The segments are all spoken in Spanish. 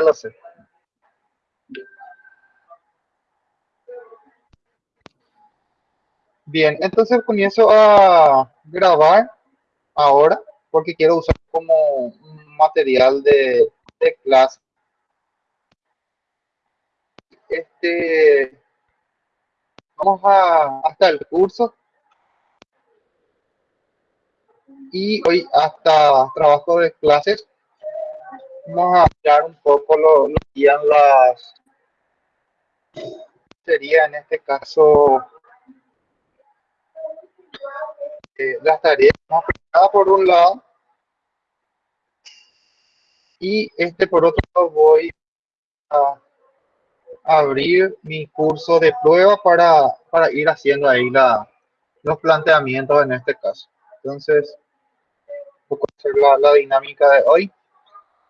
lo sé. Bien, entonces comienzo a grabar ahora porque quiero usar como material de, de clase. Este, vamos a hasta el curso y hoy hasta trabajo de clases vamos a hablar un poco lo, lo que las sería en este caso eh, las tareas por un lado y este por otro lado voy a abrir mi curso de prueba para, para ir haciendo ahí la, los planteamientos en este caso. Entonces poco hacer la, la, dinámica de hoy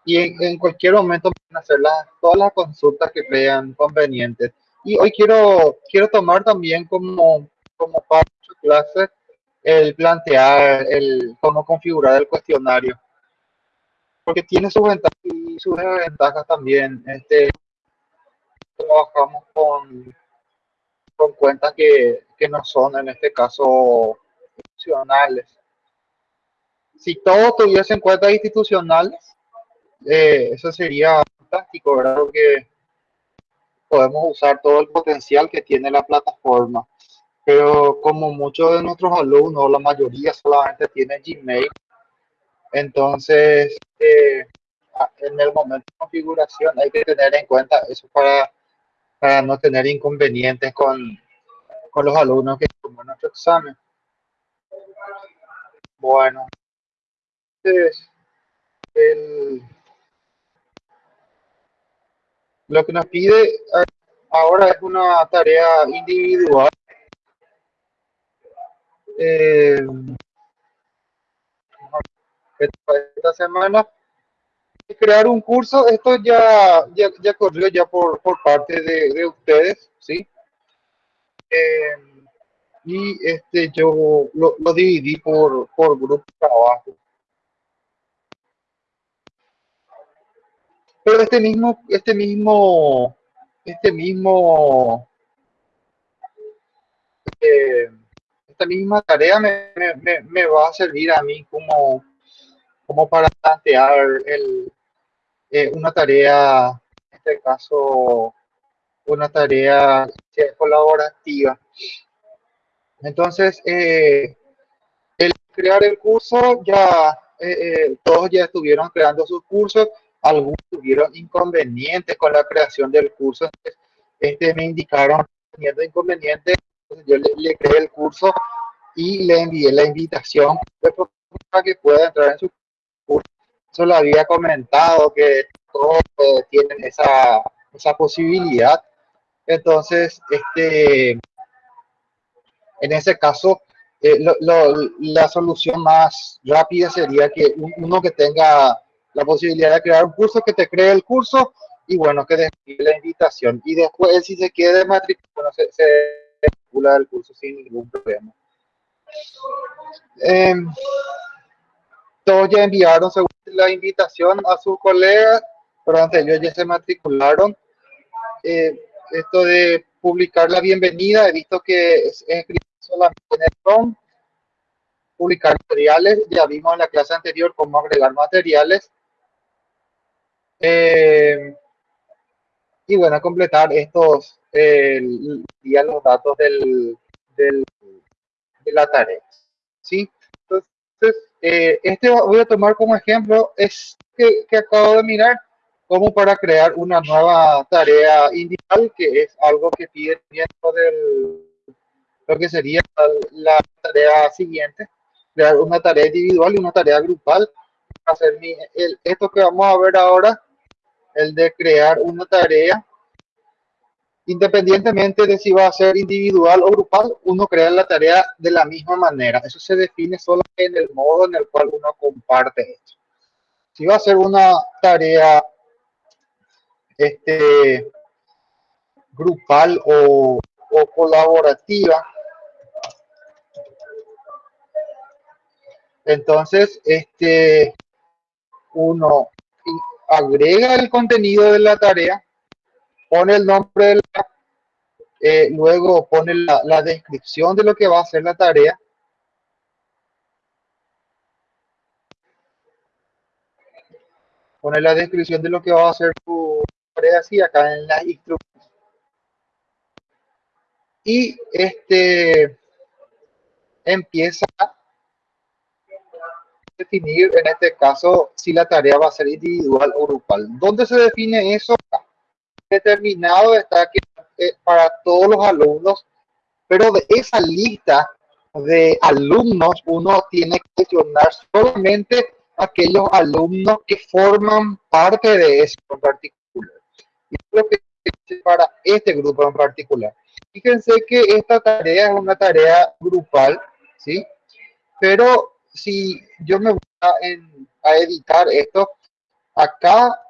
y en, en cualquier momento pueden hacer todas las consultas que vean convenientes y hoy quiero quiero tomar también como como parte de su clase el plantear el cómo configurar el cuestionario. Porque tiene sus ventajas y sus desventajas también. Este, trabajamos con, con cuentas que, que no son, en este caso, institucionales. Si todos tuviesen cuentas institucionales, eh, eso sería fantástico, ¿verdad? Porque podemos usar todo el potencial que tiene la plataforma pero como muchos de nuestros alumnos, la mayoría solamente tienen Gmail, entonces eh, en el momento de configuración hay que tener en cuenta eso para, para no tener inconvenientes con, con los alumnos que toman nuestro examen. Bueno, entonces, el, lo que nos pide ahora es una tarea individual. Eh, esta semana crear un curso esto ya ya, ya corrió ya por, por parte de, de ustedes sí eh, y este yo lo, lo, dividí por por grupo de trabajo pero este mismo este mismo este mismo eh, esta misma tarea me, me, va a servir a mí como, como para plantear el, eh, una tarea, en este caso, una tarea colaborativa. Entonces, eh, el crear el curso, ya eh, todos ya estuvieron creando sus cursos, algunos tuvieron inconvenientes con la creación del curso. Este me indicaron teniendo inconvenientes yo le, le, creé el curso y le envié la invitación para que pueda entrar en su curso. Eso lo había comentado que todos eh, tienen esa, esa posibilidad. Entonces, este, en ese caso, eh, lo, lo, la solución más rápida sería que uno que tenga la posibilidad de crear un curso, que te cree el curso y bueno, que dé la invitación. Y después, si se quiere matricular, se, se el curso sin ningún problema. Eh, todos ya enviaron la invitación a sus colegas, pero antes ellos ya se matricularon. Eh, esto de publicar la bienvenida, he visto que es escrito solamente en el publicar materiales, ya vimos en la clase anterior cómo agregar materiales. Eh, y bueno, completar estos, eh, los datos del, del, de la tarea. ¿sí? Entonces, eh, este voy a tomar como ejemplo, es que, que, acabo de mirar, como para crear una nueva tarea individual, que es algo que pide dentro del, lo que sería la tarea siguiente, crear una tarea individual y una tarea grupal. Hacer mi, el, esto que vamos a ver ahora el de crear una tarea, independientemente de si va a ser individual o grupal, uno crea la tarea de la misma manera. Eso se define solo en el modo en el cual uno comparte esto. Si va a ser una tarea este, grupal o, o colaborativa, entonces este, uno agrega el contenido de la tarea, pone el nombre de la, eh, luego pone la, la descripción de lo que va a hacer la tarea, pone la descripción de lo que va a hacer tu tarea así acá en la instrucción. Y este empieza definir en este caso si la tarea va a ser individual o grupal. ¿Dónde se define eso? Determinado está que eh, para todos los alumnos, pero de esa lista de alumnos uno tiene que seleccionar solamente aquellos alumnos que forman parte de eso en particular. Y lo que para este grupo en particular. Fíjense que esta tarea es una tarea grupal, ¿sí? Pero si yo me voy a, editar esto, acá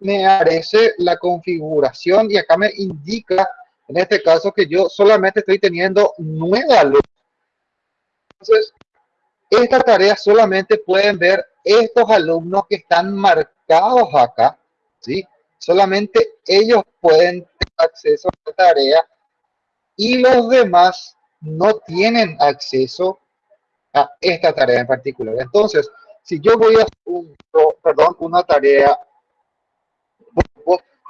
me aparece la configuración y acá me indica, en este caso, que yo solamente estoy teniendo nueve alumnos. Entonces, esta tarea solamente pueden ver estos alumnos que están marcados acá, ¿sí? Solamente ellos pueden tener acceso a la tarea y los demás no tienen acceso esta tarea en particular. Entonces, si yo voy a perdón, una tarea,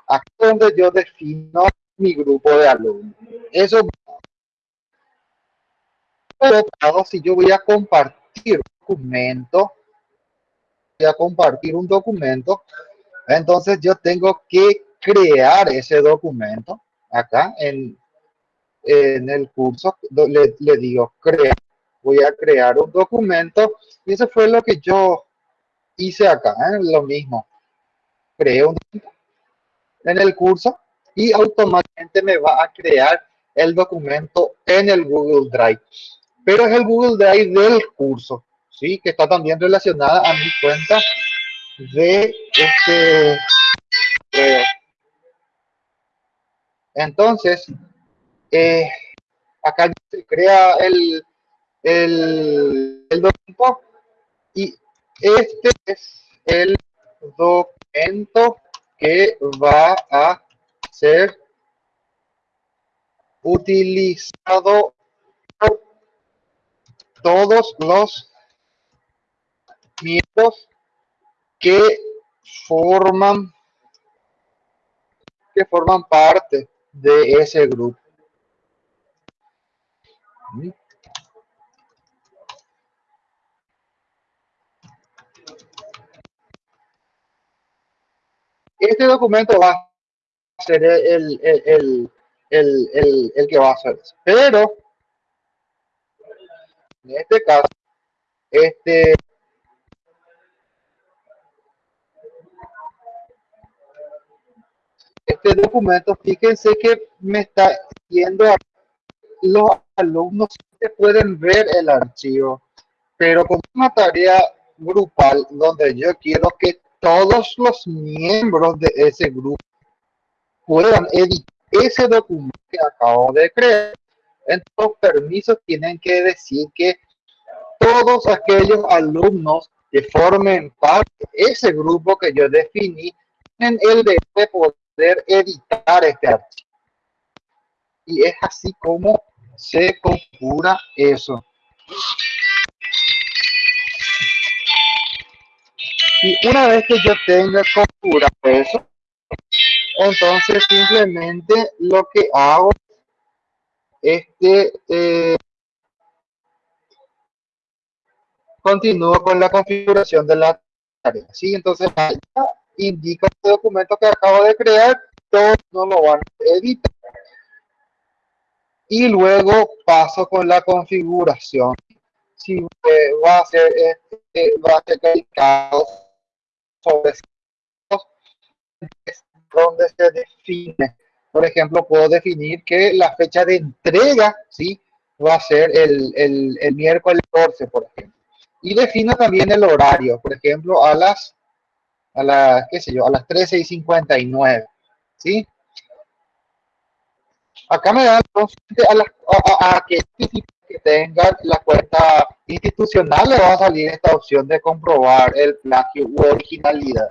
aquí donde yo defino mi grupo de alumnos. Eso si yo voy a compartir un documento, voy a compartir un documento, entonces yo tengo que crear ese documento acá en, en el curso, le, le digo crear voy a crear un documento y eso fue lo que yo hice acá, ¿eh? lo mismo. Creé un en el curso y automáticamente me va a crear el documento en el Google Drive. Pero es el Google Drive del curso, ¿sí? Que está también relacionada a mi cuenta de este... entonces, eh, acá se crea el, el, documento y este es el documento que va a ser utilizado por todos los miembros que forman que forman parte de ese grupo. Este documento va a ser el, el, el, el que va a hacer eso. Pero, en este caso, este este documento, fíjense que me está yendo a los alumnos que pueden ver el archivo, pero como una tarea grupal donde yo quiero que todos los miembros de ese grupo puedan editar ese documento que acabo de crear. Entonces, los permisos tienen que decir que todos aquellos alumnos que formen parte de ese grupo que yo definí tienen el derecho de poder editar este archivo. Y es así como se configura eso. Y una vez que yo tenga configurado eso, entonces simplemente lo que hago es que eh, continúo con la configuración de la tarea. ¿sí? Entonces indica este documento que acabo de crear, todos no lo van a editar. Y luego paso con la configuración. Si va a ser, este, va a ser sobre donde se define. Por ejemplo, puedo definir que la fecha de entrega, ¿sí? Va a ser el, el, miércoles 14, por ejemplo. Y defino también el horario, por ejemplo, a las, a las, qué sé yo, a las 13 y 59, ¿sí? Acá me da a, la, a, a, que que tenga la cuenta institucional le va a salir esta opción de comprobar el plagio u originalidad.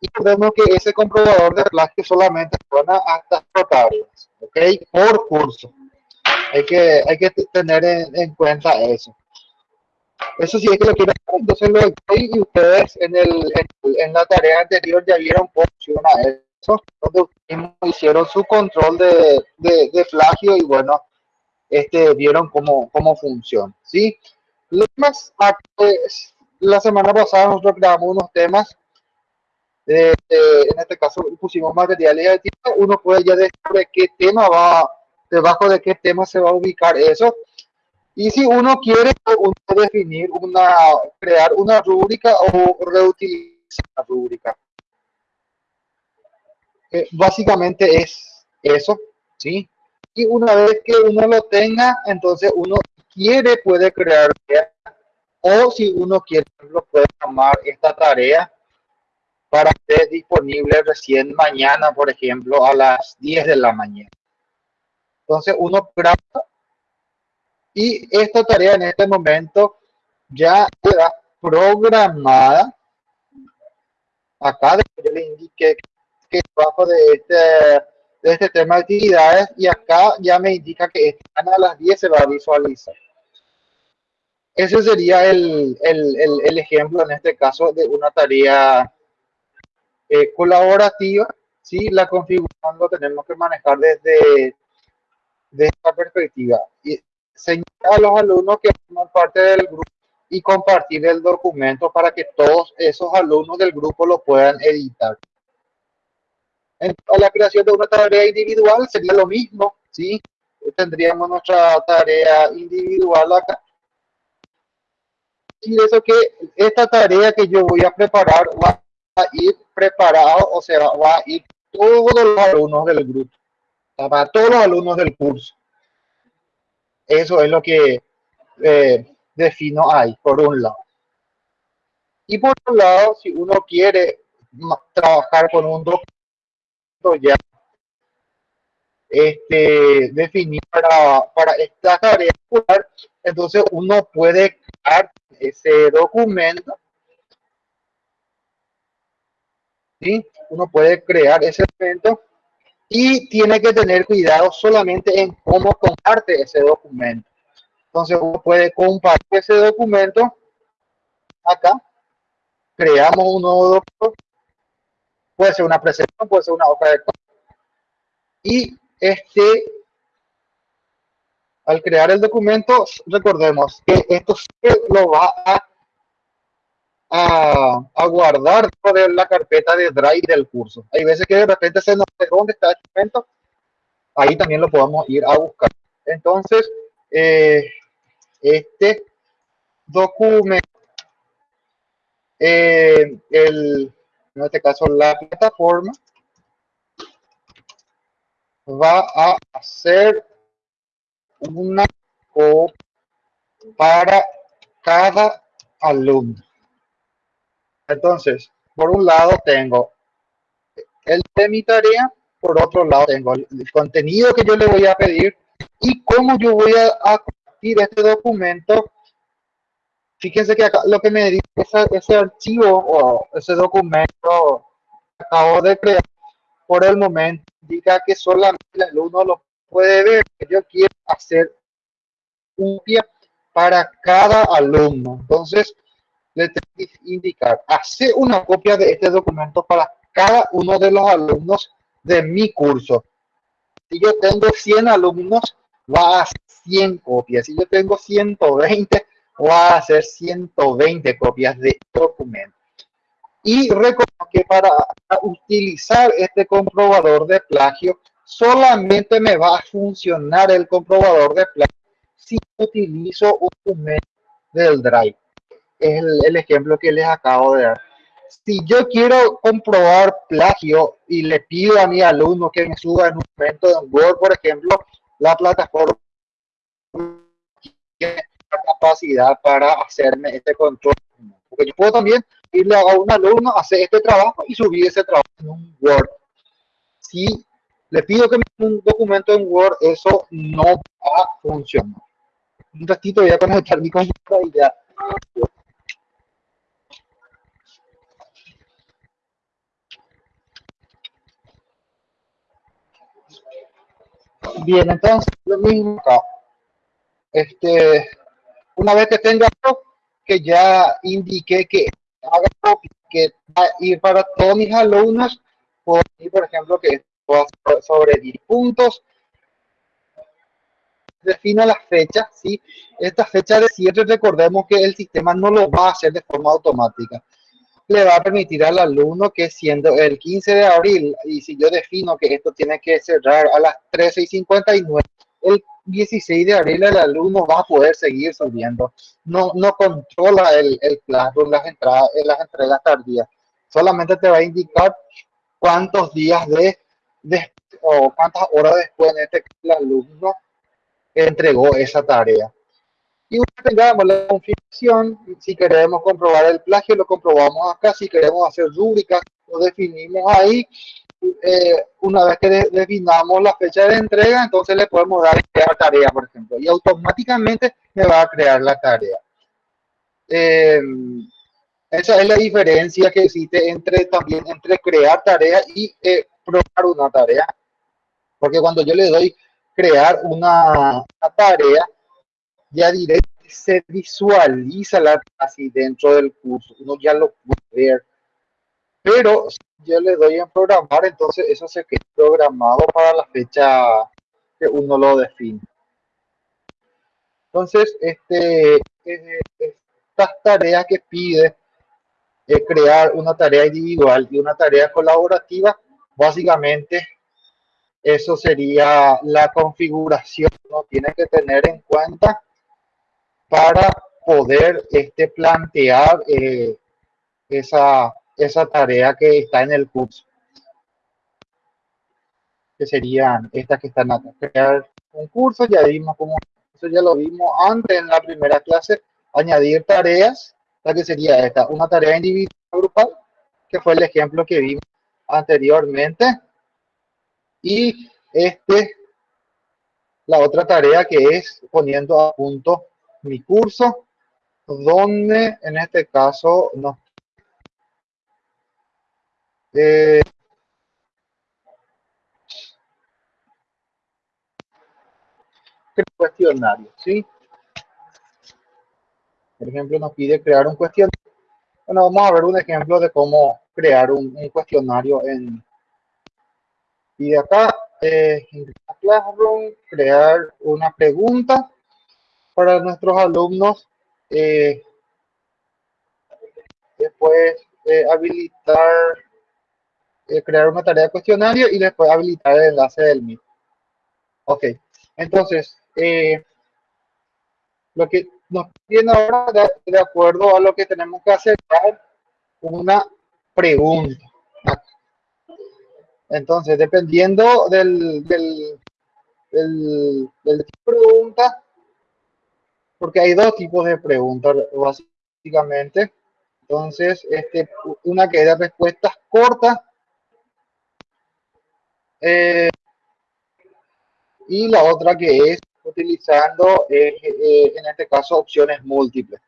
y vemos que ese comprobador de plagio solamente funciona hasta tareas, ¿ok? Por curso. Hay que, hay que tener en, cuenta eso. Eso sí es que lo quiero entonces lo y ustedes en, el, en, la tarea anterior ya vieron cómo funciona eso, donde hicieron su control de, de, de plagio y bueno, este, vieron cómo, cómo funciona, ¿sí? Los más, pues, la semana pasada nosotros creamos unos temas, en este caso pusimos materiales de uno puede ya descubrir qué tema va, debajo de qué tema se va a ubicar eso. Y si uno quiere uno definir una, crear una rúbrica o reutilizar la rúbrica. Eh, básicamente es eso, ¿sí? Y una vez que uno lo tenga, entonces uno quiere puede crear o si uno quiere lo puede tomar esta tarea para ser disponible recién mañana, por ejemplo, a las 10 de la mañana. Entonces uno graba y esta tarea en este momento ya queda programada. Acá yo le indiqué que bajo de este, de este tema de actividades y acá ya me indica que a las 10 se va a visualizar. Ese sería el, el, el, ejemplo en este caso de una tarea eh, colaborativa. Sí, la configuración lo tenemos que manejar desde, de esta perspectiva. Y señalar a los alumnos que forman parte del grupo y compartir el documento para que todos esos alumnos del grupo lo puedan editar. En la creación de una tarea individual sería lo mismo, ¿sí? Tendríamos nuestra tarea individual acá decir eso que esta tarea que yo voy a preparar va a ir preparado, o sea, va a ir todos los alumnos del grupo, para todos los alumnos del curso. Eso es lo que eh, defino ahí, por un lado. Y por otro lado, si uno quiere trabajar con un documento ya este, definir para, para esta tarea, entonces uno puede crear ese documento. ¿sí? Uno puede crear ese documento y tiene que tener cuidado solamente en cómo comparte ese documento. Entonces uno puede compartir ese documento acá. Creamos un nuevo documento. Puede ser una presentación, puede ser una hoja de y este al crear el documento, recordemos que esto lo va a, a, guardar de la carpeta de Drive del curso. Hay veces que de repente se nos sé dónde está el documento, ahí también lo podemos ir a buscar. Entonces, eh, este documento, eh, el, en este caso la plataforma, va a hacer una copia para cada alumno. Entonces, por un lado tengo el de mi tarea, por otro lado tengo el contenido que yo le voy a pedir y cómo yo voy a, compartir este documento. Fíjense que acá lo que me dice ese, archivo o ese documento que acabo de crear, por el momento indica que solamente el alumno lo puede ver yo quiero hacer un pie para cada alumno. Entonces, le tengo que indicar, hacer una copia de este documento para cada uno de los alumnos de mi curso. Si yo tengo 100 alumnos, va a hacer 100 copias. Si yo tengo 120, va a hacer 120 copias de documento. Y recuerdo que para utilizar este comprobador de plagio, solamente me va a funcionar el comprobador de plagio si utilizo un documento del Drive. Es el, ejemplo que les acabo de dar. Si yo quiero comprobar plagio y le pido a mi alumno que me suba en un momento en Word, por ejemplo, la plataforma capacidad para hacerme este control. Porque yo puedo también irle a un alumno, hacer este trabajo y subir ese trabajo en un Word. Si le pido que me un documento en Word, eso no va a funcionar. Un ratito voy a conectar mi computadora y ya. Bien, entonces lo mismo acá. Este, una vez que tenga que ya indiqué que haga que va a ir para todos mis alumnos, por ejemplo, que sobre 10 puntos, defina la fecha, ¿sí? Esta fecha de cierre, recordemos que el sistema no lo va a hacer de forma automática. Le va a permitir al alumno que siendo el 15 de abril, y si yo defino que esto tiene que cerrar a las 13 y 59, el 16 de abril el alumno va a poder seguir subiendo. No, no controla el, el en las, entradas, en las entregas tardías. Solamente te va a indicar cuántos días de, de o cuántas horas después en este el alumno entregó esa tarea. Y tengamos la confirmación, si queremos comprobar el plagio, lo comprobamos acá, si queremos hacer rúbricas, lo definimos ahí. Eh, una vez que definamos la fecha de entrega, entonces le podemos dar crear tarea, por ejemplo, y automáticamente me va a crear la tarea. Eh, esa es la diferencia que existe entre también entre crear tarea y eh, probar una tarea. Porque cuando yo le doy crear una, tarea, ya directamente se visualiza la así dentro del curso, uno ya lo puede ver. Pero yo le doy en programar, entonces eso se queda programado para la fecha que uno lo define. Entonces, este, estas tareas que pide crear una tarea individual y una tarea colaborativa, básicamente eso sería la configuración que uno tiene que tener en cuenta para poder este, plantear eh, esa, esa tarea que está en el curso. Que serían estas que están acá. Crear un curso, ya vimos cómo, eso ya lo vimos antes en la primera clase, añadir tareas, la que sería esta, una tarea individual grupal, que fue el ejemplo que vimos anteriormente y este, la otra tarea que es poniendo a punto mi curso, donde en este caso no. Eh, cuestionario, ¿sí? Por ejemplo, nos pide crear un cuestionario. Bueno, vamos a ver un ejemplo de cómo crear un cuestionario en, y de acá, eh, en Classroom, crear una pregunta para nuestros alumnos. Eh, después, eh, habilitar, crear una tarea de cuestionario y después habilitar el enlace del Meet. Ok, entonces, lo que nos viene ahora, de, acuerdo a lo que tenemos que hacer, una pregunta. Entonces, dependiendo del, del, del, del tipo de pregunta, porque hay dos tipos de preguntas, básicamente. Entonces, este, una que es de respuestas cortas eh, y la otra que es utilizando, eh, eh, en este caso, opciones múltiples.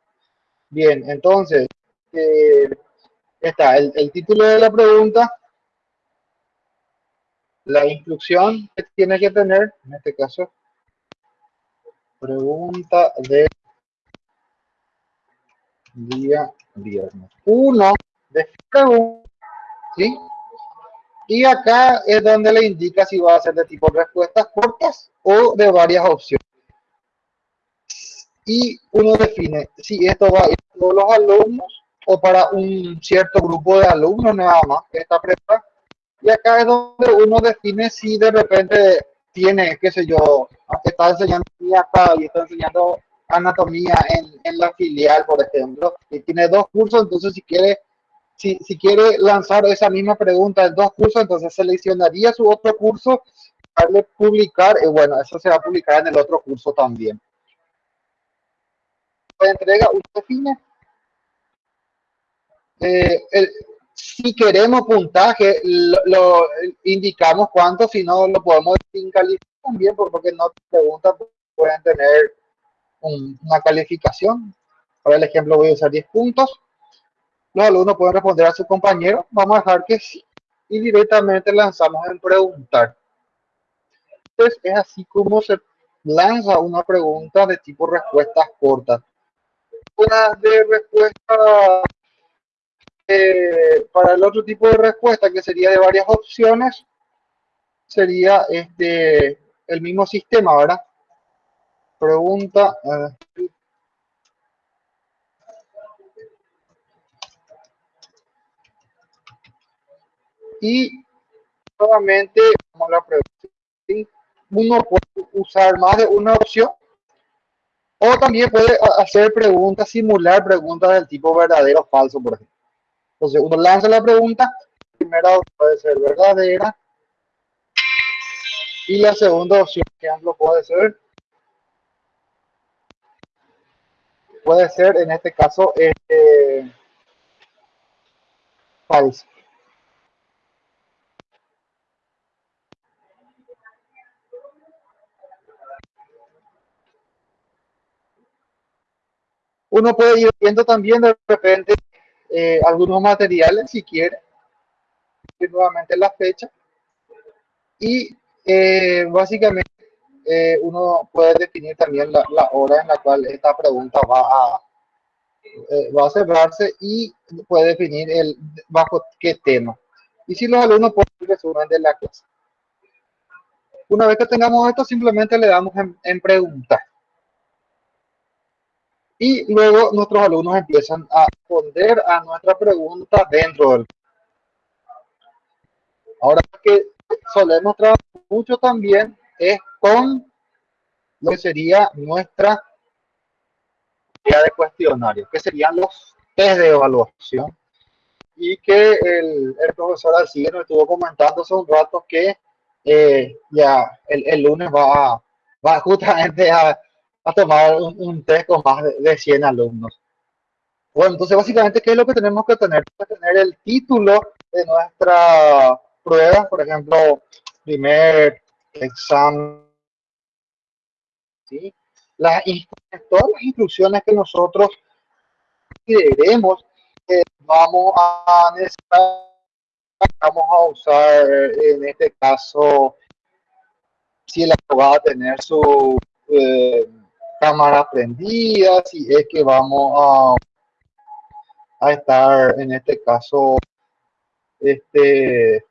Bien, entonces, está el, título de la pregunta, la instrucción que tiene que tener, en este caso, pregunta de día viernes. Uno de ¿sí? Y acá es donde le indica si va a ser de tipo respuestas cortas o de varias opciones. Y uno define si esto va a ir a todos los alumnos o para un cierto grupo de alumnos nada más que está preparado y acá es donde uno define si de repente tiene, qué sé yo, está enseñando acá y está enseñando anatomía en, en, la filial, por ejemplo, y tiene dos cursos, entonces si quiere, si, si quiere lanzar esa misma pregunta en dos cursos, entonces seleccionaría su otro curso, darle publicar, y bueno, eso se va a publicar en el otro curso también. entrega, uno define eh, el, si queremos puntaje, lo, indicamos cuánto, si no lo podemos calificar también, porque no preguntas pueden tener una calificación. Para el ejemplo voy a usar 10 puntos. Los alumnos pueden responder a su compañero. Vamos a dejar que sí. Y directamente lanzamos en preguntar. es así como se lanza una pregunta de tipo respuestas cortas. Una de respuesta eh, para el otro tipo de respuesta, que sería de varias opciones, sería este el mismo sistema, ¿verdad? Pregunta. Uh, y nuevamente, como la pregunta, uno puede usar más de una opción o también puede hacer preguntas, simular preguntas del tipo verdadero o falso, por ejemplo. Entonces uno lanza la pregunta, la primera puede ser verdadera y la segunda opción, por ejemplo, puede ser puede ser en este caso este, falso. Uno puede ir viendo también de repente eh, algunos materiales si quiere, nuevamente la fecha y eh, básicamente eh, uno puede definir también la, hora en la cual esta pregunta va a, va a cerrarse y puede definir el bajo qué tema. Y si los alumnos pueden resumen de la clase. Una vez que tengamos esto, simplemente le damos en, en preguntar y luego nuestros alumnos empiezan a responder a nuestra pregunta dentro del ahora que solemos trabajar mucho también es con lo que sería nuestra idea de cuestionario que serían los test de evaluación. Y que el, el profesor así nos estuvo comentando hace un rato que eh, ya el, el lunes va, va justamente a a tomar un, test con más de, 100 alumnos. Bueno, entonces básicamente, ¿qué es lo que tenemos que tener? Tener el título de nuestra prueba, por ejemplo, primer examen, ¿sí? Las, todas las instrucciones que nosotros queremos que vamos a necesitar, vamos a usar en este caso, si el va a tener su eh, cámara prendida, si es que vamos a, a estar en este caso este,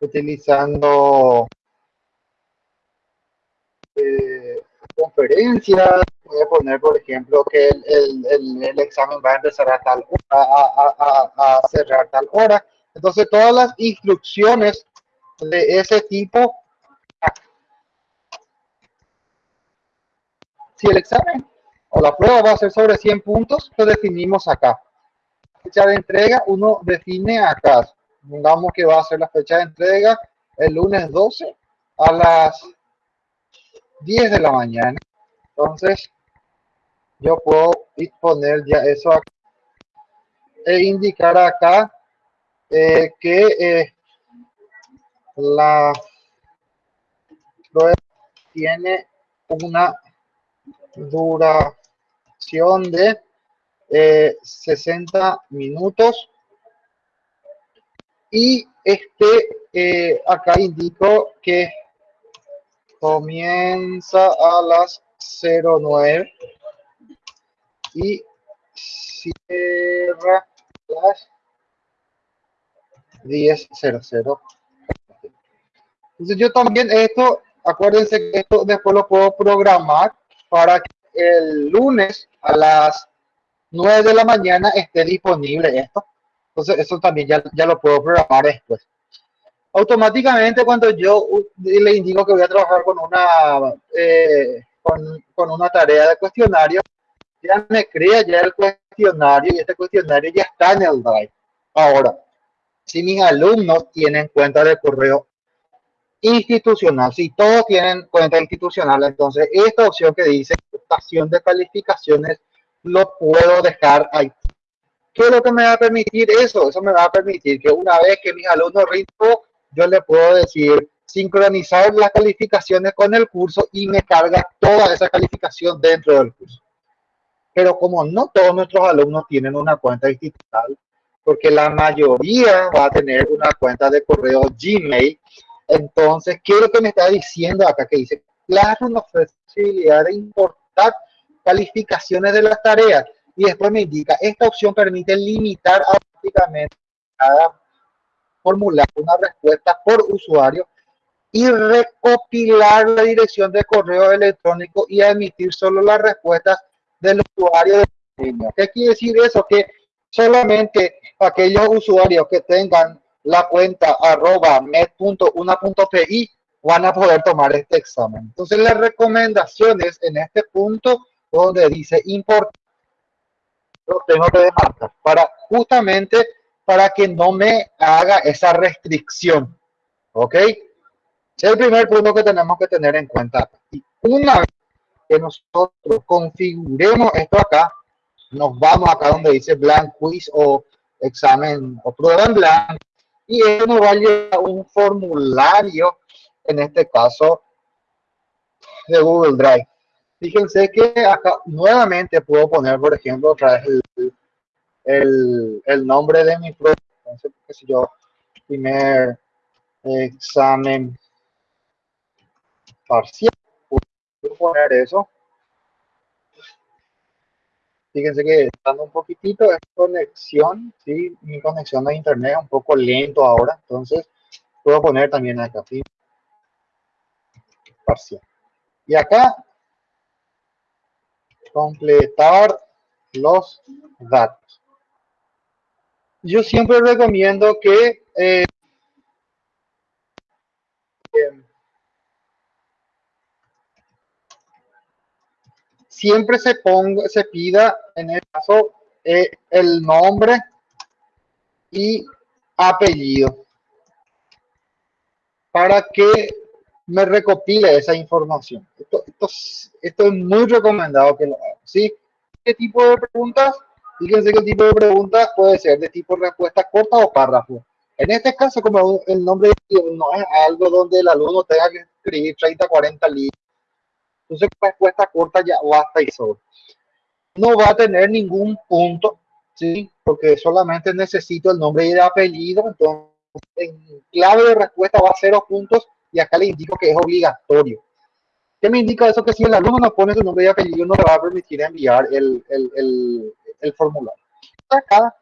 utilizando eh, conferencias, voy a poner por ejemplo que el, el, el, examen va a empezar a tal a, a cerrar tal hora. Entonces todas las instrucciones de ese tipo Si el examen o la prueba va a ser sobre 100 puntos, lo definimos acá. Fecha de entrega, uno define acá. Digamos que va a ser la fecha de entrega el lunes 12 a las 10 de la mañana. Entonces, yo puedo poner ya eso e indicar acá eh, que eh, la prueba tiene una duración de 60 eh, minutos. Y este eh, acá indico que comienza a las 09 y cierra las 10.00 entonces yo también esto acuérdense que esto después lo puedo programar para que el lunes a las 9 de la mañana esté disponible esto. Entonces, eso también ya, ya lo puedo programar después. Automáticamente, cuando yo le indico que voy a trabajar con una, eh, con, con, una tarea de cuestionario, ya me crea ya el cuestionario y este cuestionario ya está en el Drive. Ahora, si mis alumnos tienen cuenta de correo institucional. Si todos tienen cuenta institucional, entonces esta opción que dice estación de calificaciones lo puedo dejar ahí. ¿Qué es lo que me va a permitir eso? Eso me va a permitir que una vez que mis alumnos ritmo, yo le puedo decir sincronizar las calificaciones con el curso y me carga toda esa calificación dentro del curso. Pero como no todos nuestros alumnos tienen una cuenta institucional, porque la mayoría va a tener una cuenta de correo Gmail, Entonces, ¿qué es lo que me está diciendo acá? Que dice, claro, una posibilidad de importar calificaciones de las tareas. Y después me indica, esta opción permite limitar automáticamente cada formular una respuesta por usuario y recopilar la dirección de correo electrónico y emitir solo las respuestas del usuario de. ¿Qué quiere decir eso? Que solamente aquellos usuarios que tengan la cuenta arroba met.una.pi van a poder tomar este examen. Entonces las recomendaciones en este punto donde dice importante, lo tengo que demarcar para justamente para que no me haga esa restricción. ¿Ok? Es el primer punto que tenemos que tener en cuenta. Y una vez que nosotros configuremos esto acá, nos vamos acá donde dice blank quiz o examen o prueba en blanco y eso nos va a llevar un formulario, en este caso de Google Drive. Fíjense que acá nuevamente puedo poner, por ejemplo, otra vez el, el, nombre de mi prueba. Entonces, qué yo, primer examen parcial. Puedo poner eso. Fíjense que dando un poquitito de conexión, ¿sí? mi conexión a internet es un poco lento ahora, entonces puedo poner también acá, ¿sí? parcial. Y acá, completar los datos. Yo siempre recomiendo que eh, siempre se ponga, se pida en el caso eh, el nombre y apellido para que me recopile esa información. Esto, esto, es muy recomendado que lo haga. ¿sí? ¿Qué tipo de preguntas? Fíjense que el tipo de preguntas puede ser de tipo respuesta corta o párrafo. En este caso, como el nombre no es algo donde el alumno tenga que escribir 30, 40 líneas, entonces, respuesta corta ya basta y sobre. No va a tener ningún punto, ¿sí? Porque solamente necesito el nombre y el apellido. Entonces, en clave de respuesta va a cero puntos y acá le indico que es obligatorio. ¿Qué me indica eso? Que si el alumno no pone su nombre y apellido, no le va a permitir enviar el, el, el, el formulario. Acá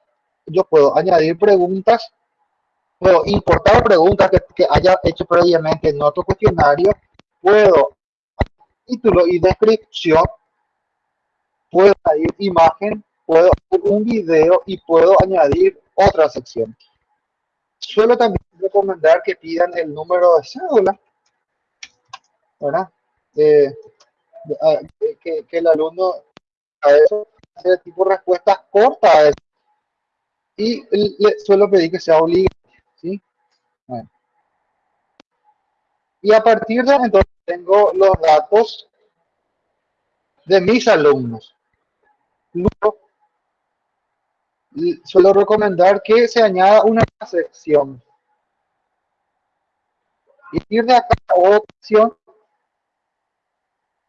yo puedo añadir preguntas, puedo importar preguntas que, que haya hecho previamente en otro cuestionario, puedo título y descripción, puedo añadir imagen, puedo hacer un video y puedo añadir otra sección. Suelo también recomendar que pidan el número de cédula, ¿verdad? que, el alumno a eso hace tipo respuestas cortas y le suelo pedir que sea obligatorio, ¿sí? Y a partir de entonces tengo los datos de mis alumnos. Suelo recomendar que se añada una sección. Y de acá a otra opción,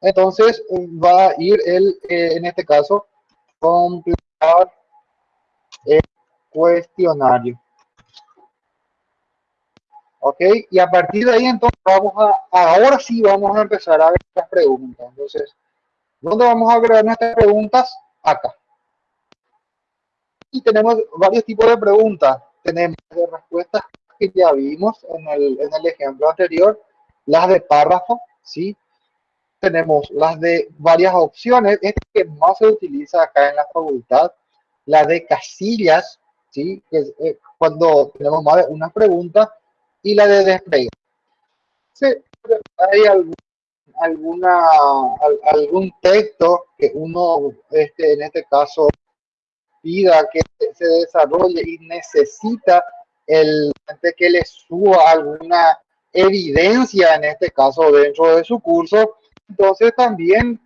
entonces va a ir el, eh, en este caso, completar el cuestionario. ¿Ok? Y a partir de ahí, entonces, vamos a, ahora sí vamos a empezar a ver las preguntas. Entonces, ¿dónde vamos a agregar nuestras preguntas? Acá. Y tenemos varios tipos de preguntas. Tenemos de respuestas que ya vimos en el, en el ejemplo anterior, las de párrafo, ¿sí? Tenemos las de varias opciones, este que más se utiliza acá en la facultad, la de casillas, ¿sí? Que es, eh, cuando tenemos más de una pregunta, y la de despegue. Sí, hay algún, alguna, algún texto que uno, este, en este caso, pida que se desarrolle y necesita el que le suba alguna evidencia, en este caso, dentro de su curso, entonces también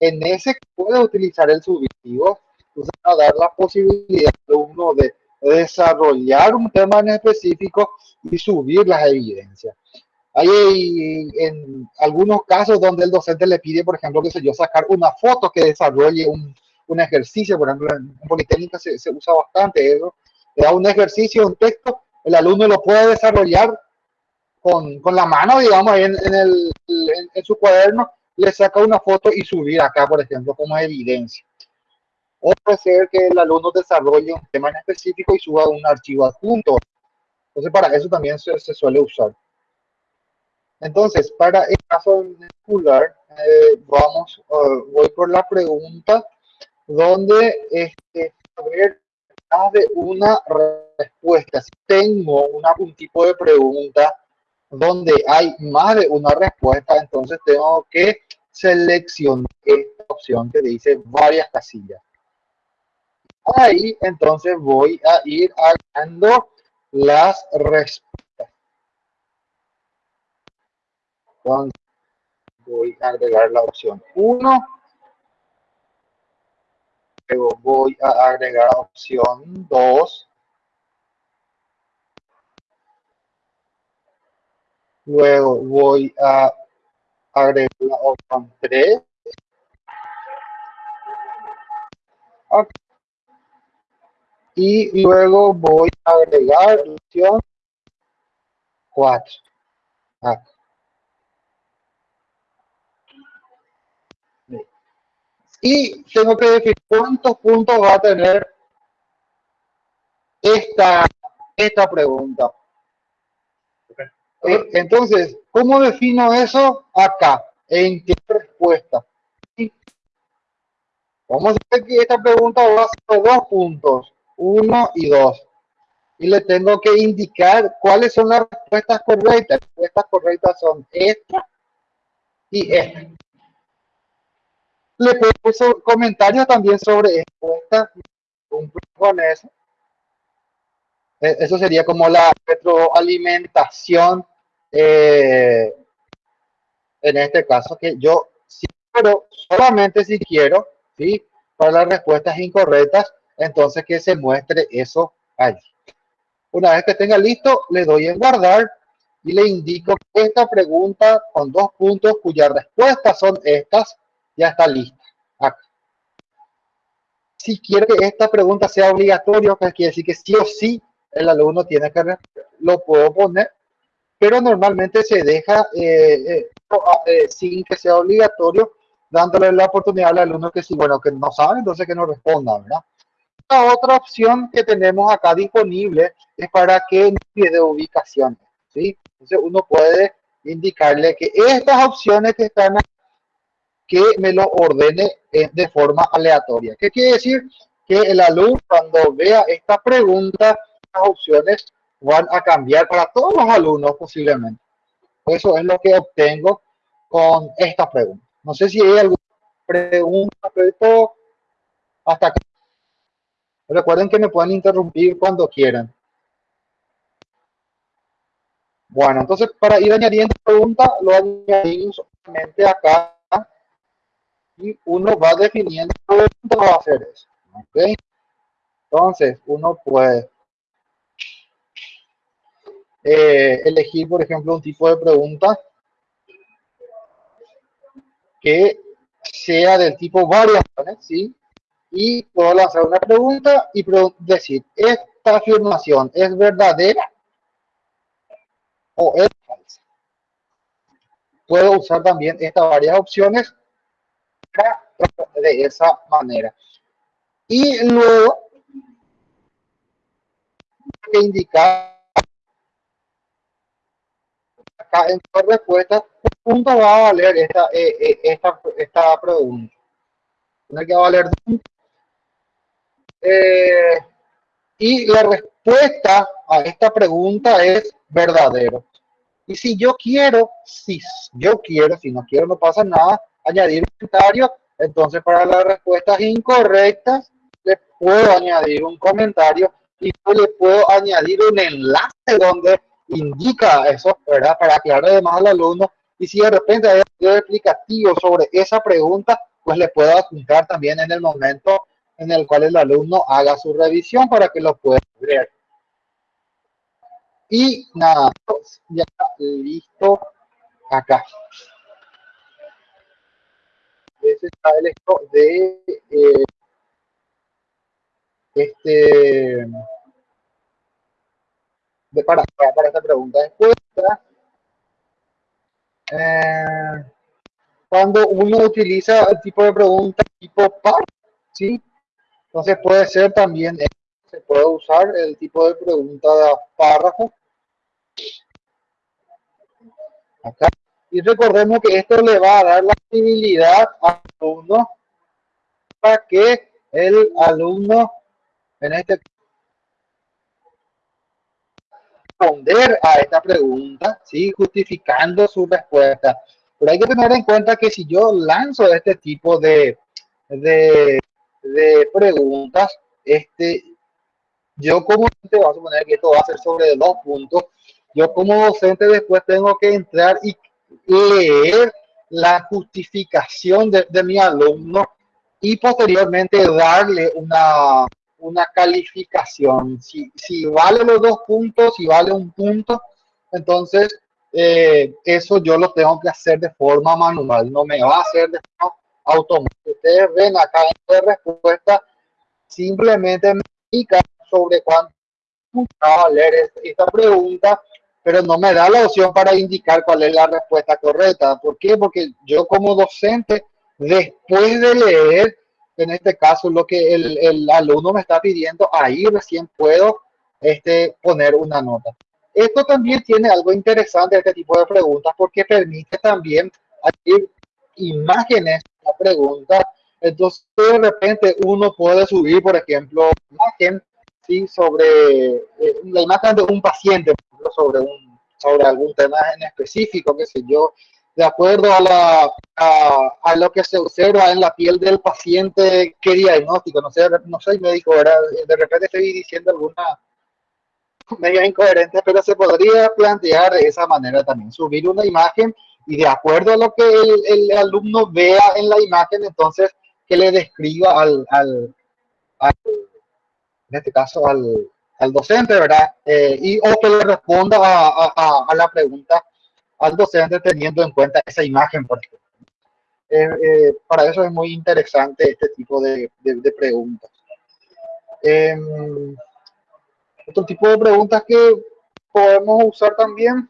en ese puede utilizar el subjetivo, a dar la posibilidad de uno de desarrollar un tema en específico y subir las evidencias. Hay en algunos casos donde el docente le pide, por ejemplo, que sé yo, sacar una foto que desarrolle un, un ejercicio, por ejemplo, en Politécnica se, se usa bastante eso, le da un ejercicio, un texto, el alumno lo puede desarrollar con, con la mano, digamos, en, en, el, en, su cuaderno, le saca una foto y subir acá, por ejemplo, como evidencia. O puede ser que el alumno desarrolle un tema en específico y suba un archivo adjunto. Entonces, para eso también se, se suele usar. Entonces, para el caso particular, eh, vamos, uh, voy por la pregunta donde este, ver, de una respuesta. Si tengo una, un tipo de pregunta donde hay más de una respuesta, entonces tengo que seleccionar esta opción que dice varias casillas. Ahí entonces voy a ir agregando las respuestas. Voy a agregar la opción 1. Luego voy a agregar la opción 2. Luego voy a agregar la opción 3. Y luego voy a agregar la opción 4. Y tengo que decir cuántos puntos va a tener esta, esta pregunta. Eh, entonces, ¿cómo defino eso acá? ¿En qué respuesta? Vamos a ver que esta pregunta va a ser dos puntos, uno y dos. Y le tengo que indicar cuáles son las respuestas correctas. Las respuestas correctas son esta y esta. Le puso comentarios también sobre esta, un. E, eso sería como la retroalimentación eh, en este caso, que yo si quiero, solamente si quiero, ¿sí? para las respuestas incorrectas, entonces que se muestre eso allí. Una vez que tenga listo, le doy en guardar y le indico esta pregunta con dos puntos cuyas respuestas son estas, ya está lista. Si quiere que esta pregunta sea obligatoria, que quiere decir que sí o sí el alumno tiene que lo puedo poner, pero normalmente se deja eh, eh, eh, sin que sea obligatorio, dándole la oportunidad al alumno que sí, bueno, que no sabe, entonces que no responda, ¿verdad? La otra opción que tenemos acá disponible es para que de ubicación, ¿sí? Entonces uno puede indicarle que estas opciones que están que me lo ordene de forma aleatoria. ¿Qué quiere decir? Que el alumno cuando vea esta pregunta, las opciones van a cambiar para todos los alumnos posiblemente. Eso es lo que obtengo con esta pregunta. No sé si hay alguna pregunta, pero hasta aquí. Recuerden que me pueden interrumpir cuando quieran. Bueno, entonces para ir añadiendo preguntas, lo añadimos solamente acá y uno va definiendo cómo va a hacer eso. ¿okay? Entonces, uno puede eh, elegir, por ejemplo, un tipo de pregunta que sea del tipo variaciones, ¿sí? Y puedo lanzar una pregunta y decir, ¿esta afirmación es verdadera o es falsa? Puedo usar también estas varias opciones de esa manera. Y luego, que indicar acá en tu respuesta, punto va a valer esta, eh, eh, esta, esta pregunta. Tiene que valer eh, y la respuesta a esta pregunta es verdadero. Y si yo quiero, si yo quiero, si no quiero, no pasa nada, añadir un comentario, entonces para las respuestas incorrectas le puedo añadir un comentario y le puedo añadir un enlace donde indica eso, ¿verdad? Para aclarar además al alumno. Y si de repente hay algo explicativo sobre esa pregunta, pues le puedo apuntar también en el momento en el cual el alumno haga su revisión para que lo pueda ver. Y nada, ya listo acá está el esto de eh, este de para, para esta pregunta. Después Eh, cuando uno utiliza el tipo de pregunta tipo par, ¿sí? Entonces puede ser también, se puede usar el tipo de pregunta de párrafo. Acá. Y recordemos que esto le va a dar la posibilidad al alumno para que el alumno, en este responder a esta pregunta, ¿sí? justificando su respuesta. Pero hay que tener en cuenta que si yo lanzo este tipo de, de, de preguntas, este, yo como docente, vamos a suponer que esto va a ser sobre dos puntos, yo como docente después tengo que entrar y leer la justificación de, de mi alumno y posteriormente darle una, una calificación. Si, si vale los dos puntos, si vale un punto, entonces eh, eso yo lo tengo que hacer de forma manual, no me va a hacer de forma automática. Ustedes ven acá en la respuesta, simplemente me indica sobre cuánto va a esta pregunta, pero no me da la opción para indicar cuál es la respuesta correcta. ¿Por qué? Porque yo como docente, después de leer, en este caso, lo que el, el alumno me está pidiendo, ahí recién puedo este, poner una nota. Esto también tiene algo interesante, este tipo de preguntas, porque permite también añadir imágenes a preguntas. Entonces, de repente, uno puede subir, por ejemplo, imagen ¿sí? sobre eh, la imagen de un paciente, sobre, un, sobre algún tema en específico, qué sé yo, de acuerdo a, la, a, a, lo que se observa en la piel del paciente, qué diagnóstico, no sé, no soy médico, ¿verdad? de repente estoy diciendo alguna medio incoherente, pero se podría plantear de esa manera también, subir una imagen y de acuerdo a lo que el, el alumno vea en la imagen, entonces que le describa al, al, al en este caso al, al docente, ¿verdad? Eh, y o que le responda a, a, a, la pregunta al docente teniendo en cuenta esa imagen, por ejemplo. Eh, eh, para eso es muy interesante este tipo de, de, de preguntas. Eh, otro tipo de preguntas que podemos usar también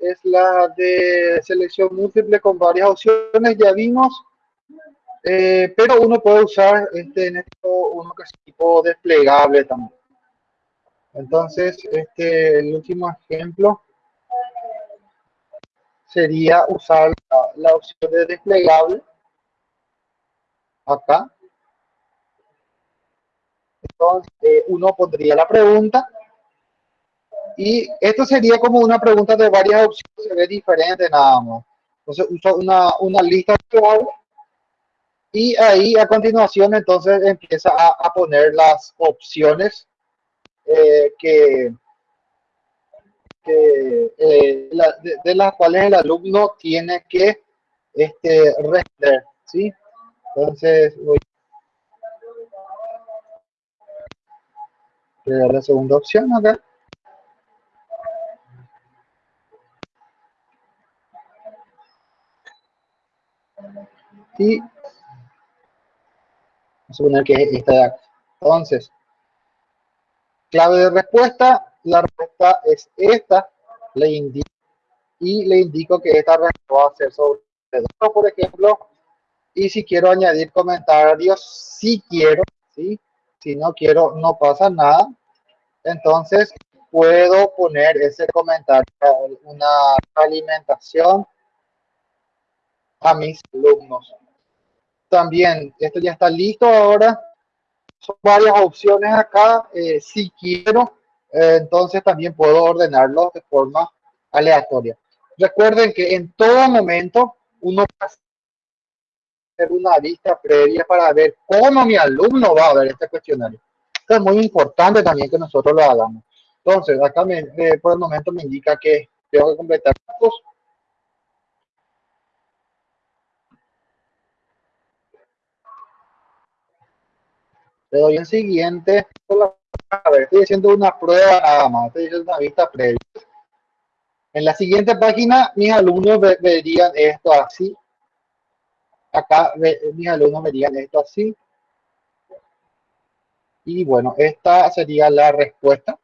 es la de selección múltiple con varias opciones, ya vimos, eh, pero uno puede usar este, en esto uno que es tipo desplegable también. Entonces, este, el último ejemplo sería usar la, la opción de desplegable acá entonces, eh, uno pondría la pregunta y esto sería como una pregunta de varias opciones, se ve diferente nada más. Entonces, uso una, una lista actual y ahí a continuación entonces empieza a, a poner las opciones eh, que, eh, la, de, las cuales el alumno tiene que este, responder. ¿sí? Entonces, voy Le dar la segunda opción acá. Y a suponer que es esta. Entonces, clave de respuesta, la respuesta es esta, le indico y le indico que esta respuesta va a ser sobre dos, por ejemplo, y si quiero añadir comentarios, si quiero, ¿sí? si no quiero, no pasa nada. Entonces, puedo poner ese comentario, una alimentación a mis alumnos. También, esto ya está listo ahora. Son varias opciones acá. Eh, si quiero, eh, entonces también puedo ordenarlo de forma aleatoria. Recuerden que en todo momento uno hacer una vista previa para ver cómo mi alumno va a ver este cuestionario. Esto es muy importante también que nosotros lo hagamos. Entonces, acá me, eh, por el momento me indica que tengo que completar datos. Le doy en siguiente. A ver, estoy haciendo una prueba nada más. Estoy haciendo una vista previa. En la siguiente página, mis alumnos verían esto así acá mis alumnos verían esto así. Y bueno, esta sería la respuesta.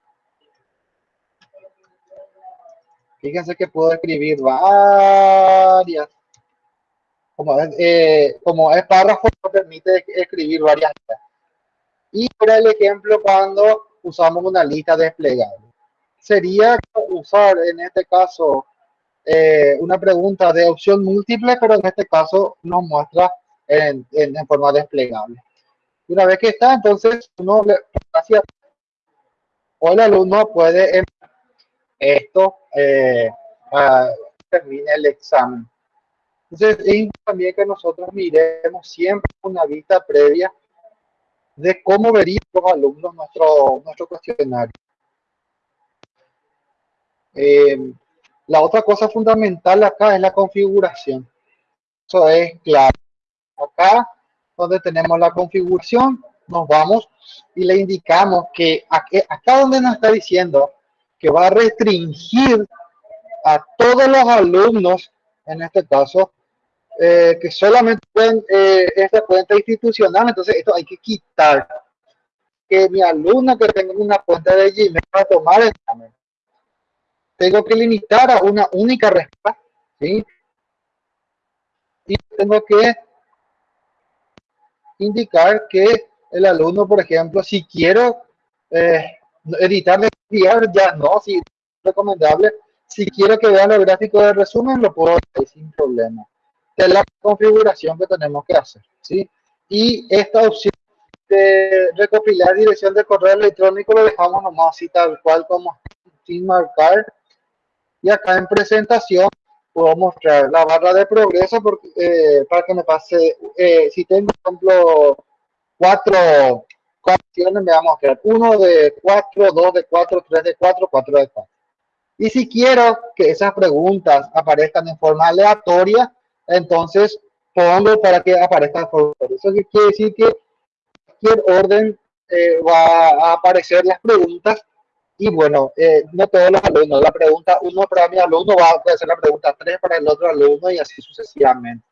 Fíjense que puedo escribir varias. Como es, eh, como es párrafo, permite escribir varias. Y por el ejemplo, cuando usamos una lista desplegable. Sería usar en este caso eh, una pregunta de opción múltiple, pero en este caso nos muestra en, en, forma desplegable. Una vez que está, entonces uno hacia o el alumno puede esto eh, termine el examen. Entonces es también que nosotros miremos siempre una vista previa de cómo verían los alumnos nuestro, nuestro cuestionario. Eh, la otra cosa fundamental acá es la configuración. Eso es claro. Acá, donde tenemos la configuración, nos vamos y le indicamos que acá donde nos está diciendo que va a restringir a todos los alumnos, en este caso, eh, que solamente pueden eh, esta cuenta institucional, entonces esto hay que quitar. Que mi alumno que tenga una cuenta de Gmail para tomar el examen, tengo que limitar a una única respuesta, ¿sí? Y tengo que indicar que el alumno, por ejemplo, si quiero eh, editar ya no, si es recomendable. Si quiero que vean el gráfico de resumen, lo puedo hacer sin problema. Es la configuración que tenemos que hacer, ¿sí? Y esta opción de recopilar dirección de correo electrónico lo dejamos nomás así tal cual como sin marcar. Y acá en presentación puedo mostrar la barra de progreso porque, eh, para que me pase, eh, si tengo, por ejemplo, cuatro opciones me vamos a quedar 1 de 4, 2 de 4, 3 de 4, 4 de 4. Y si quiero que esas preguntas aparezcan en forma aleatoria, entonces pongo para que aparezcan por Eso quiere decir que cualquier orden eh, va a aparecer las preguntas y bueno, eh, no todos los alumnos. La pregunta 1 para mi alumno va a ser la pregunta 3 para el otro alumno y así sucesivamente.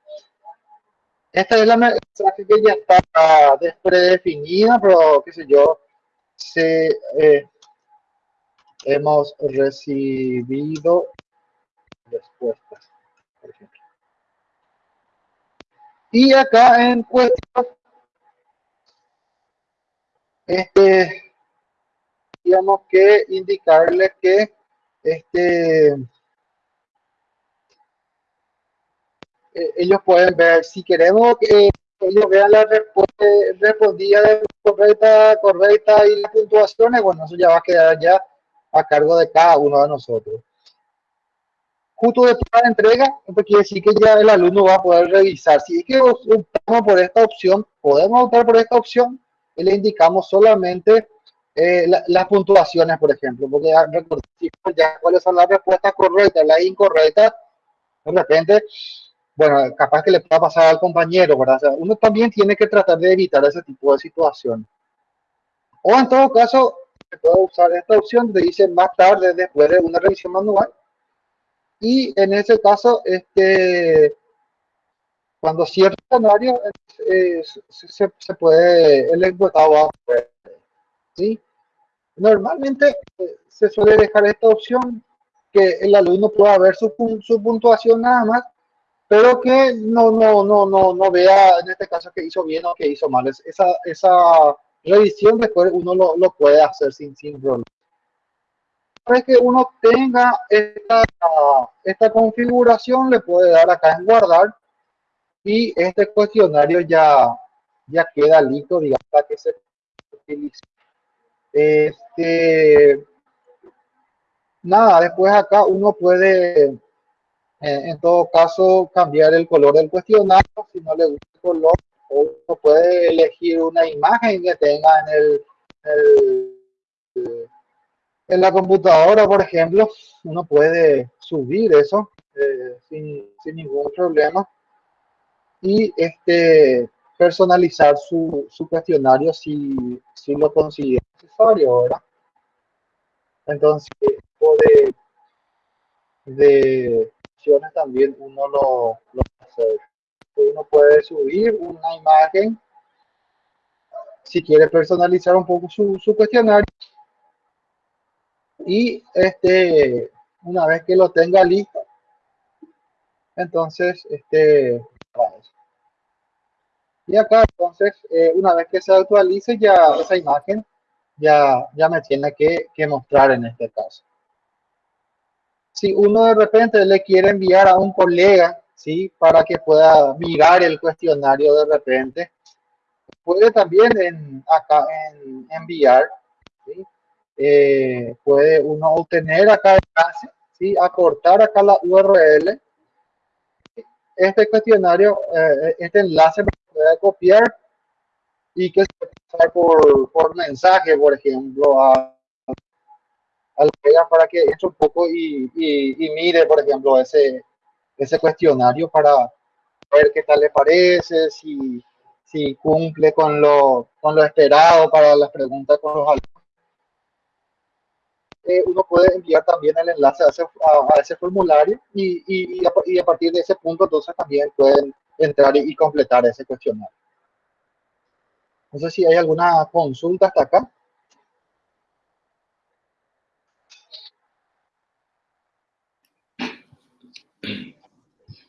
Esta es la mensaje que ya está predefinida, pero qué sé yo, se, eh, hemos recibido respuestas, por ejemplo. Y acá en cuestión, este, digamos que indicarles que este Eh, ellos pueden ver, si queremos que ellos vean la respuesta respondida de correcta, correcta y las puntuaciones, bueno, eso ya va a quedar ya a cargo de cada uno de nosotros. Justo después de la entrega, esto quiere decir que ya el alumno va a poder revisar. Si es que optamos por esta opción, podemos optar por esta opción y le indicamos solamente eh, las puntuaciones, por ejemplo, porque ya, ya cuáles son las respuestas correctas, las incorrectas, de repente bueno, capaz que le pueda pasar al compañero, ¿verdad? uno también tiene que tratar de evitar ese tipo de situación. O en todo caso, se puede usar esta opción que dice más tarde después de una revisión manual. Y en ese caso, este, cuando cierra el escenario, se, puede, el empleado ¿sí? Normalmente eh, se suele dejar esta opción que el alumno pueda ver su, su puntuación nada más pero que no, no, no, no, no vea en este caso que hizo bien o que hizo mal. Esa, esa revisión después uno lo, lo puede hacer sin, sin problema. Para que uno tenga esta, esta configuración, le puede dar acá en guardar y este cuestionario ya, ya queda listo, digamos, para que se utilice. Este, nada, después acá uno puede en todo caso, cambiar el color del cuestionario si no le gusta el color. O uno puede elegir una imagen que tenga en el, la computadora, por ejemplo. Uno puede subir eso eh, sin, sin, ningún problema. Y este personalizar su, su cuestionario si, si lo considera necesario, ¿verdad? Entonces, puede de también uno lo, lo hace. Uno puede subir una imagen si quiere personalizar un poco su, su cuestionario y este Una vez que lo tenga listo, entonces, este, y acá, entonces, eh, una vez que se actualice ya esa imagen, ya, ya me tiene que, que mostrar en este caso. Si uno de repente le quiere enviar a un colega, ¿sí? Para que pueda mirar el cuestionario de repente, puede también en, acá en enviar, ¿sí? Eh, puede uno obtener acá el enlace, ¿sí? acortar acá la URL. Este cuestionario, eh, este enlace puede copiar y que se puede pasar por, por mensaje, por ejemplo, a, a para que entre un poco y, y, y, mire, por ejemplo, ese, ese cuestionario para ver qué tal le parece, si, si cumple con lo, con lo esperado para las preguntas con los alumnos. Eh, uno puede enviar también el enlace a ese, a, ese formulario y, y, a, y, a, partir de ese punto entonces también pueden entrar y, completar ese cuestionario. No sé si hay alguna consulta hasta acá.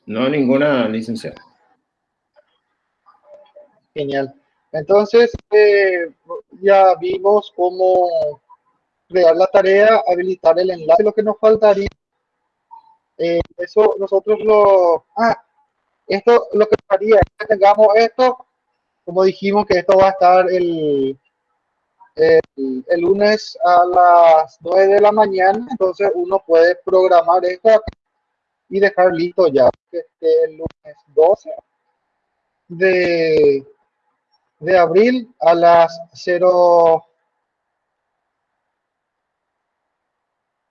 No, ninguna licenciada. Genial. Entonces, eh, ya vimos cómo crear la tarea, habilitar el enlace, lo que nos faltaría. Eh, eso nosotros lo... Ah, esto lo que haría es que tengamos esto, como dijimos que esto va a estar el, el, lunes a las 9 de la mañana, entonces uno puede programar esto y dejar listo ya este, el lunes 12 de, de abril a las 0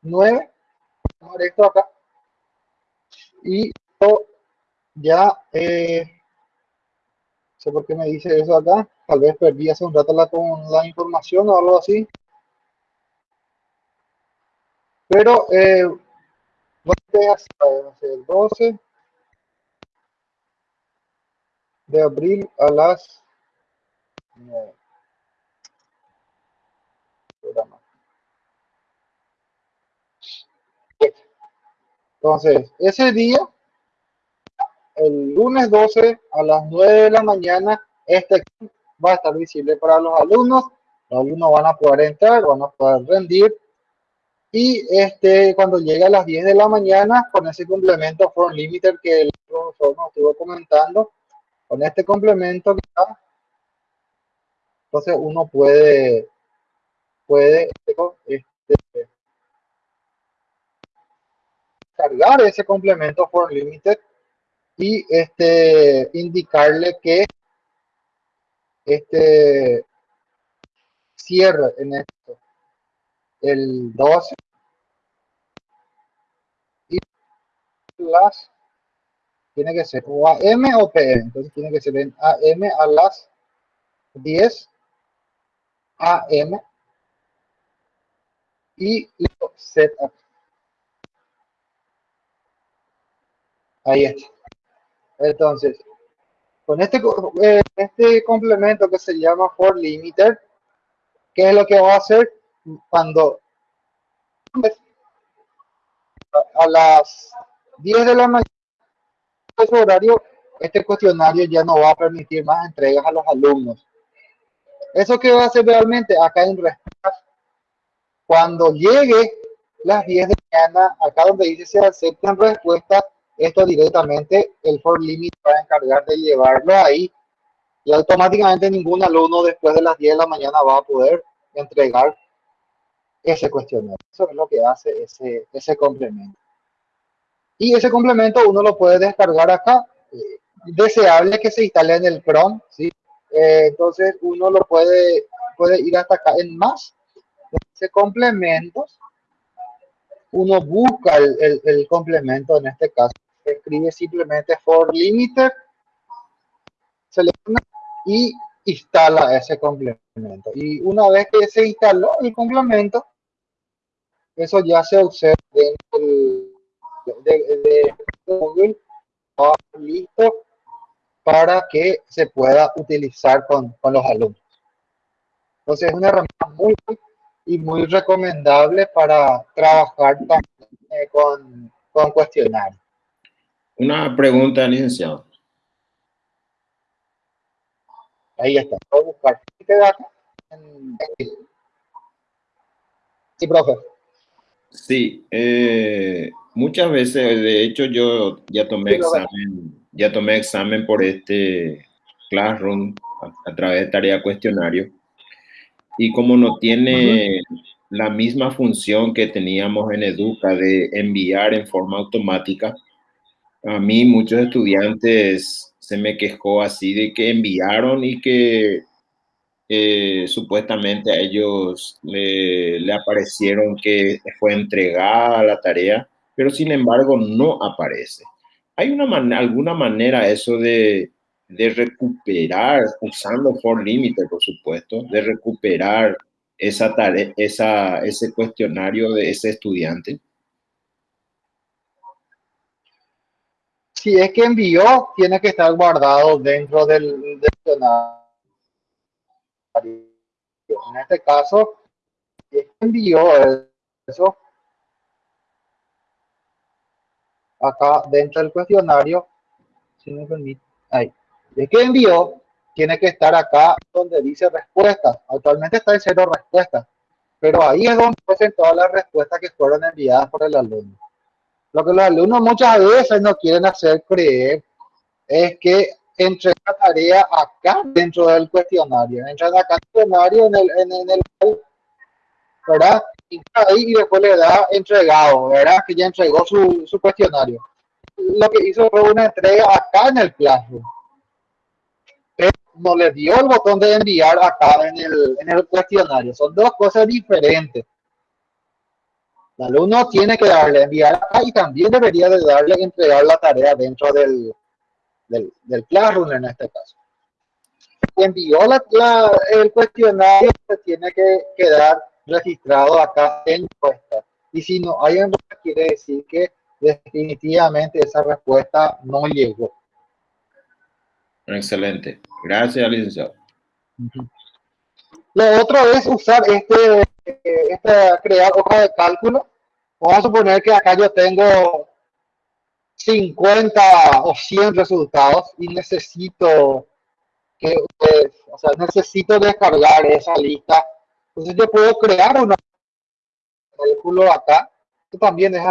9 esto acá. Y ya eh, sé por qué me dice eso acá. Tal vez perdí hace un rato la, con la información o algo así. Pero eh, a el 12 de abril a las 9 Entonces, ese día, el lunes 12 a las 9 de la mañana, este va a estar visible para los alumnos. Los alumnos van a poder entrar, van a poder rendir. Y este, cuando llegue a las 10 de la mañana, con ese complemento for limiter que el profesor nos estuvo comentando, con este complemento que está, entonces uno puede, puede este, cargar ese complemento for limited y este indicarle que este cierre en esto el 12 y las tiene que ser o AM o PM entonces tiene que ser en AM a las 10 AM y set Ahí está. Entonces, con este, eh, este complemento que se llama for limiter, ¿qué es lo que va a hacer cuando a las 10 de la mañana ese horario, este cuestionario ya no va a permitir más entregas a los alumnos. ¿Eso que va a hacer realmente? Acá en respuesta, cuando llegue las 10 de la mañana, acá donde dice se aceptan respuestas, esto directamente el for limit va a encargar de llevarlo ahí y automáticamente ningún alumno después de las 10 de la mañana va a poder entregar ese cuestionario. Eso es lo que hace ese, ese complemento. Y ese complemento uno lo puede descargar acá. Eh, deseable que se instale en el Chrome, ¿sí? Eh, entonces uno lo puede, puede ir hasta acá en más. Ese complementos. Uno busca el, el, el complemento en este caso escribe simplemente for limiter, selecciona y instala ese complemento. Y una vez que se instaló el complemento, eso ya se observa dentro de, de Google, listo para que se pueda utilizar con, con los alumnos. Entonces es una herramienta muy, y muy recomendable para trabajar también eh, con, con cuestionarios. Una pregunta, licenciado. Ahí está. Voy a buscar. Sí, profe. Sí, eh, muchas veces, de hecho, yo ya tomé examen, ya tomé examen por este Classroom a, través de tarea cuestionario. Y como no tiene la misma función que teníamos en Educa de enviar en forma automática, a mí muchos estudiantes se me quejó así de que enviaron y que eh, supuestamente a ellos le, aparecieron que fue entregada la tarea, pero sin embargo no aparece. ¿Hay una alguna manera eso de, de recuperar, usando for límite, por supuesto, de recuperar esa tarea, esa, ese cuestionario de ese estudiante? Si es que envió, tiene que estar guardado dentro del, cuestionario. En este caso, es que envió eso, acá dentro del cuestionario, si me permite, ahí de que envió tiene que estar acá donde dice respuesta. Actualmente está en cero respuestas, pero ahí es donde presentó todas las respuestas que fueron enviadas por el alumno. Lo que los alumnos muchas veces no quieren hacer creer es que entre la tarea acá dentro del cuestionario, entra acá el cuestionario en el, en, el ¿verdad? Y ahí y después le da entregado, ¿verdad? Que ya entregó su, su cuestionario. Lo que hizo fue una entrega acá en el Classroom no le dio el botón de enviar acá en el, en el cuestionario. Son dos cosas diferentes. El alumno tiene que darle enviar acá y también debería de darle entregar la tarea dentro del, del, del Classroom en este caso. Envió la, el cuestionario, se tiene que quedar registrado acá en respuesta. Y si no hay respuesta, quiere decir que definitivamente esa respuesta no llegó. Excelente. Gracias, licenciado. Lo otro es usar este, este, crear hoja de cálculo. Vamos a suponer que acá yo tengo 50 o 100 resultados y necesito que, o sea, necesito descargar esa lista. Entonces yo puedo crear un cálculo acá, que también es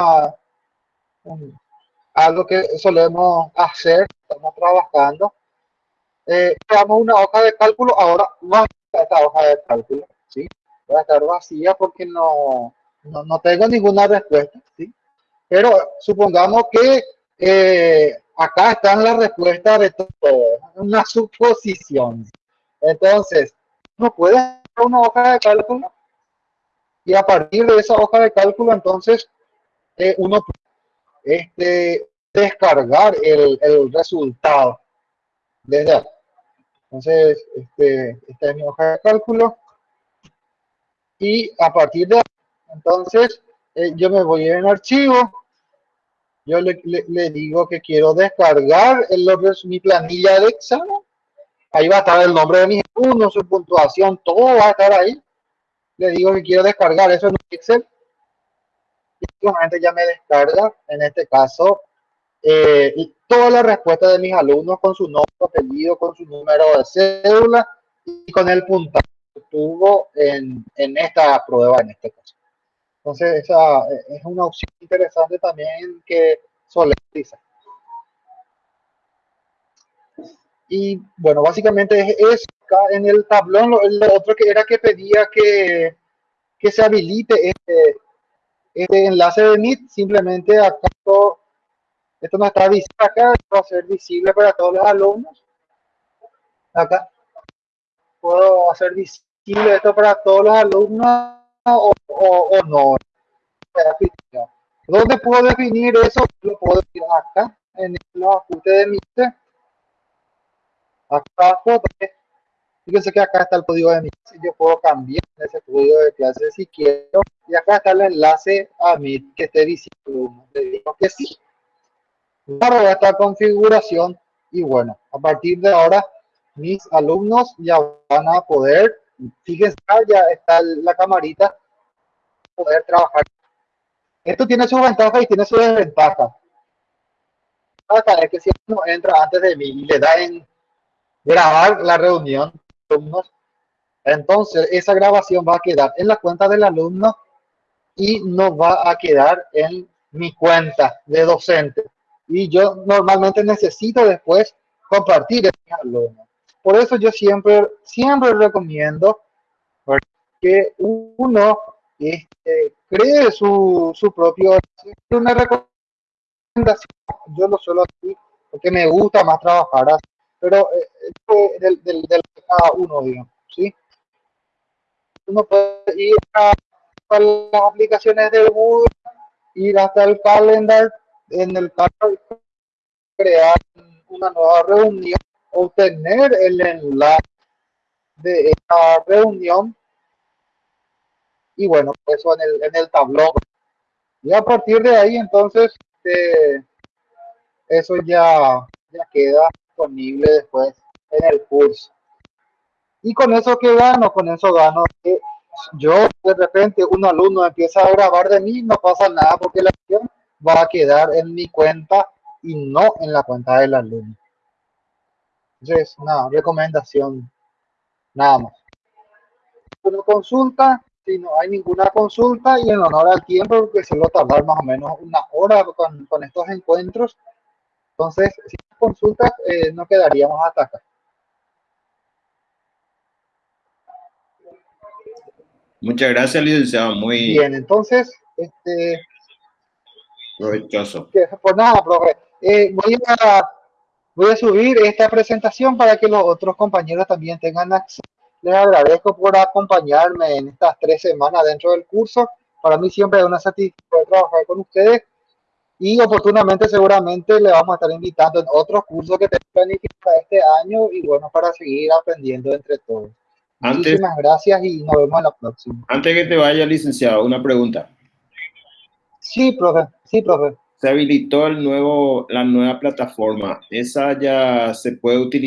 algo que solemos hacer, estamos trabajando eh, creamos una hoja de cálculo, ahora está esta hoja de cálculo, ¿sí? Va a estar vacía porque no, no, no tengo ninguna respuesta, ¿sí? Pero supongamos que eh, acá están las respuestas de todo, una suposición. Entonces, uno puede hacer una hoja de cálculo y a partir de esa hoja de cálculo, entonces, eh, uno puede este, descargar el, el resultado desde. Entonces, este, esta es mi hoja de cálculo. Y a partir de entonces, eh, yo me voy en archivo. Yo le, le, digo que quiero descargar el, mi planilla de examen. Ahí va a estar el nombre de mis alumnos, su puntuación, todo va a estar ahí. Le digo que quiero descargar eso en Excel. Y ya me descarga, en este caso, eh, todas las respuestas de mis alumnos con su nombre, apellido, con su número de cédula y con el puntaje tuvo en, en esta prueba en este caso. Entonces, esa es una opción interesante también que utilizar. Y bueno, básicamente es, es en el tablón, lo, otro que era que pedía que, que se habilite este, este enlace de Meet, simplemente acá esto no está visible acá, va a ser visible para todos los alumnos. Acá. Puedo hacer visible esto para todos los alumnos o, o, no. ¿Dónde puedo definir eso? Lo puedo decir acá, en los ajustes de mi Acá Fíjense que acá está el código de mi clase. Yo puedo cambiar ese código de clase si quiero. Y acá está el enlace a mi que esté visible. Le digo que sí para esta configuración y bueno, a partir de ahora mis alumnos ya van a poder, fíjense, ya está la camarita, poder trabajar. Esto tiene sus ventajas y tiene sus desventajas. Es que si uno entra antes de mí y le da en grabar la reunión, entonces esa grabación va a quedar en la cuenta del alumno y no va a quedar en mi cuenta de docente. Y yo normalmente necesito después compartir con alumnos. Por eso yo siempre, siempre recomiendo que uno este, cree su, su propio recomendación. Yo lo suelo así porque me gusta más trabajar pero eh, del, del, cada uno digamos sí uno puede ir a, a, las aplicaciones de Google ir hasta el calendar en el calendar crear una nueva reunión obtener el enlace de esta reunión y bueno, eso en el, en el tablón. Y a partir de ahí, entonces, eh, eso ya, ya queda disponible después en el curso. Y con eso que gano, con eso gano que yo de repente un alumno empieza a grabar de mí, no pasa nada porque la acción va a quedar en mi cuenta y no en la cuenta del alumno. Entonces, una recomendación, nada más. Una consulta, si no hay ninguna consulta y en honor al tiempo, porque suelo tardar más o menos una hora con, con estos encuentros. Entonces, si hay consultas, eh, no quedaríamos hasta acá. Muchas gracias, licenciado. Muy bien. Entonces, este, provechoso. Pues nada, profe. Eh, voy, a, voy a subir esta presentación para que los otros compañeros también tengan acceso les agradezco por acompañarme en estas tres semanas dentro del curso. Para mí siempre es una satisfacción trabajar con ustedes y oportunamente seguramente le vamos a estar invitando en otros cursos que tenemos planificados este año y bueno, para seguir aprendiendo entre todos. Antes, Muchísimas gracias y nos vemos en la próxima. Antes que te vaya, licenciado, una pregunta. Sí, profe. Sí, profe. Se habilitó el nuevo, la nueva plataforma. ¿Esa ya se puede utilizar?